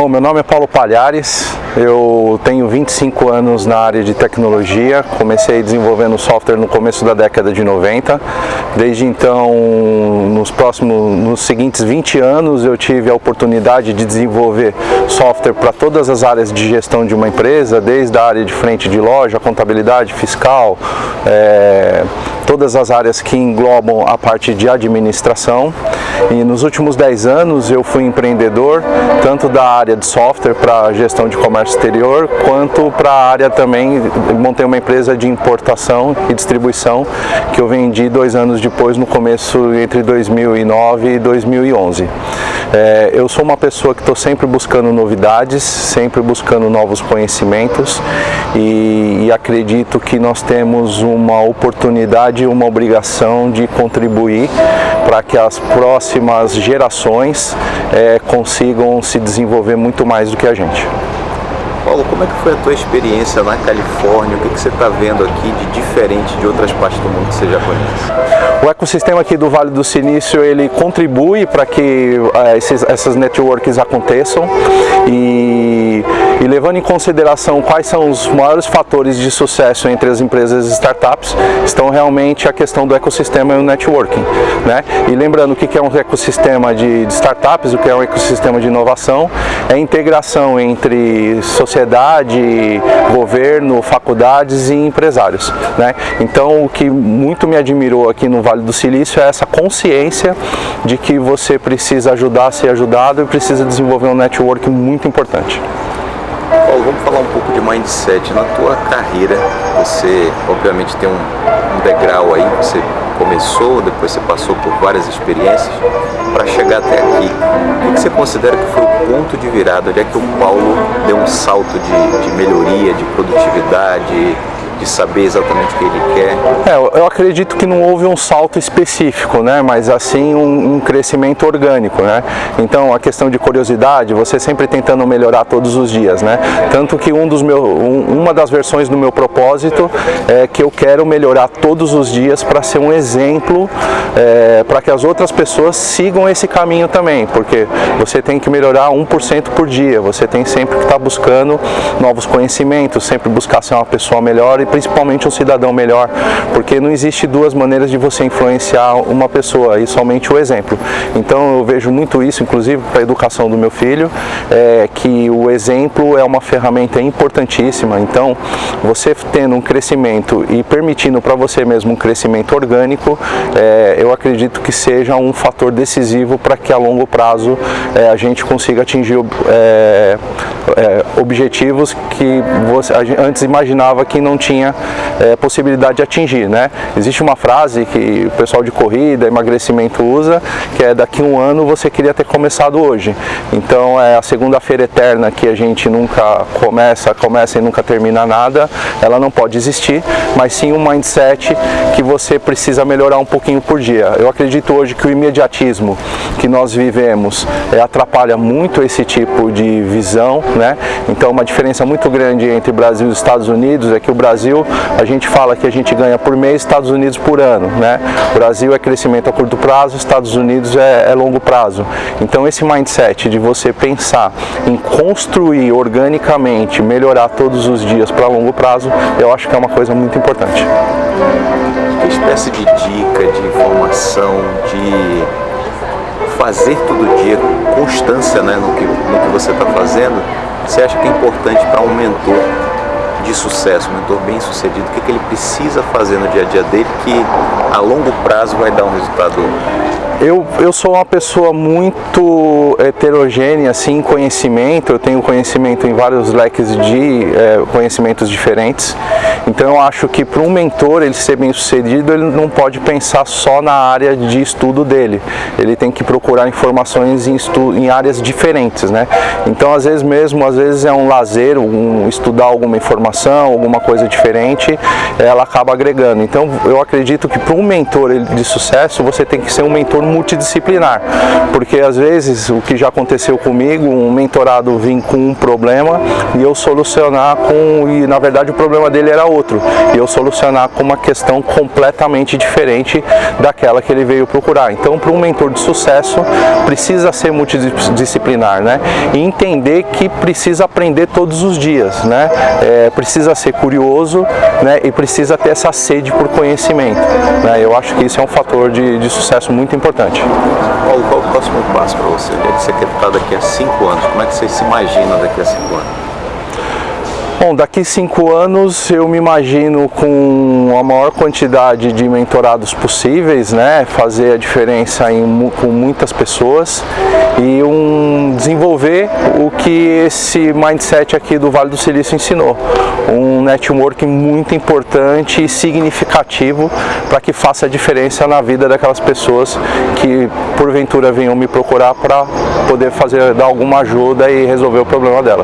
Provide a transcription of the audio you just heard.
Bom, meu nome é Paulo Palhares, eu tenho 25 anos na área de tecnologia, comecei desenvolvendo software no começo da década de 90. Desde então, nos próximos, nos seguintes 20 anos, eu tive a oportunidade de desenvolver software para todas as áreas de gestão de uma empresa, desde a área de frente de loja, contabilidade, fiscal, é, todas as áreas que englobam a parte de administração. E nos últimos 10 anos eu fui empreendedor, tanto da área de software para gestão de comércio exterior, quanto para a área também, montei uma empresa de importação e distribuição que eu vendi dois anos depois, no começo entre 2009 e 2011. É, eu sou uma pessoa que estou sempre buscando novidades, sempre buscando novos conhecimentos e, e acredito que nós temos uma oportunidade uma obrigação de contribuir para que as próximas gerações é, consigam se desenvolver muito mais do que a gente. Paulo, como é que foi a tua experiência na Califórnia? O que, que você está vendo aqui de diferente de outras partes do mundo que você já conhece? O ecossistema aqui do Vale do Silício, ele contribui para que uh, esses, essas networks aconteçam e, levando em consideração quais são os maiores fatores de sucesso entre as empresas e startups, estão realmente a questão do ecossistema e o networking. Né? E lembrando o que é um ecossistema de, de startups, o que é um ecossistema de inovação, é a integração entre sociedade, governo, faculdades e empresários. Né? Então o que muito me admirou aqui no Vale do Silício é essa consciência de que você precisa ajudar a ser ajudado e precisa desenvolver um network muito importante. Paulo, vamos falar um pouco de mindset. Na tua carreira, você obviamente tem um, um degrau aí, você começou, depois você passou por várias experiências para chegar até aqui. O que você considera que foi o ponto de virada? Onde é que o Paulo deu um salto de, de melhoria, de produtividade, de saber exatamente o que ele quer? É, eu acredito que não houve um salto específico, né? mas assim um, um, crescimento orgânico. Né? Então a questão de curiosidade, você sempre tentando melhorar todos os dias. Né? Tanto que um dos meu, um, uma das versões do meu propósito é que eu quero melhorar todos os dias para ser um exemplo, é, para que as outras pessoas sigam esse caminho também, porque você tem que melhorar 1% por dia, você tem sempre que estar tá buscando novos conhecimentos, sempre buscar ser uma pessoa melhor e principalmente um cidadão melhor, porque não existe duas maneiras de você influenciar uma pessoa, e somente o exemplo. Então eu vejo muito isso, inclusive para a educação do meu filho, é, que o exemplo é uma ferramenta importantíssima, então você tendo um crescimento e permitindo para você mesmo um crescimento orgânico, é, eu acredito que seja um fator decisivo para que a longo prazo é, a gente consiga atingir é, é, objetivos que você antes imaginava que não tinha é, possibilidade de atingir. Né? Existe uma frase que o pessoal de corrida, emagrecimento usa, que é daqui um ano você queria ter começado hoje. Então é a segunda-feira eterna que a gente nunca começa, começa e nunca termina nada, ela não pode existir, mas sim um mindset que você precisa melhorar um pouquinho por dia. Eu acredito hoje que o imediatismo que nós vivemos é, atrapalha muito esse tipo de visão, né? Então uma diferença muito grande entre Brasil e Estados Unidos é que o Brasil Brasil, a gente fala que a gente ganha por mês, Estados Unidos por ano. Né? Brasil é crescimento a curto prazo, Estados Unidos é, é longo prazo. Então esse mindset de você pensar em construir organicamente, melhorar todos os dias para longo prazo, eu acho que é uma coisa muito importante. Que espécie de dica, de informação, de fazer todo dia, constância né, no, que, no que você está fazendo, você acha que é importante para um mentor de sucesso, um mentor bem sucedido, o que, que ele precisa fazer no dia a dia dele que a longo prazo vai dar um resultado? Eu, eu sou uma pessoa muito heterogênea assim, em conhecimento, eu tenho conhecimento em vários leques de é, conhecimentos diferentes, então eu acho que para um mentor ele ser bem sucedido, ele não pode pensar só na área de estudo dele, ele tem que procurar informações em, estu em áreas diferentes, né? Então às vezes mesmo, às vezes é um lazer, um, estudar alguma informação alguma coisa diferente, ela acaba agregando. Então eu acredito que para um mentor de sucesso você tem que ser um mentor multidisciplinar, porque às vezes o que já aconteceu comigo, um mentorado vir com um problema e eu solucionar com, e na verdade o problema dele era outro, e eu solucionar com uma questão completamente diferente daquela que ele veio procurar. Então para um mentor de sucesso precisa ser multidisciplinar, né? E entender que precisa aprender todos os dias, né? É, precisa ser curioso, né? E precisa ter essa sede por conhecimento, né? Eu acho que isso é um fator de, de sucesso muito importante. Paulo, qual o próximo passo para você? Você quer estar daqui a cinco anos? Como é que você se imagina daqui a cinco anos? Bom, daqui cinco anos eu me imagino com a maior quantidade de mentorados possíveis, né? Fazer a diferença em, com muitas pessoas e um, desenvolver o que esse mindset aqui do Vale do Silício ensinou. Um networking muito importante e significativo para que faça a diferença na vida daquelas pessoas que porventura venham me procurar para poder fazer, dar alguma ajuda e resolver o problema dela.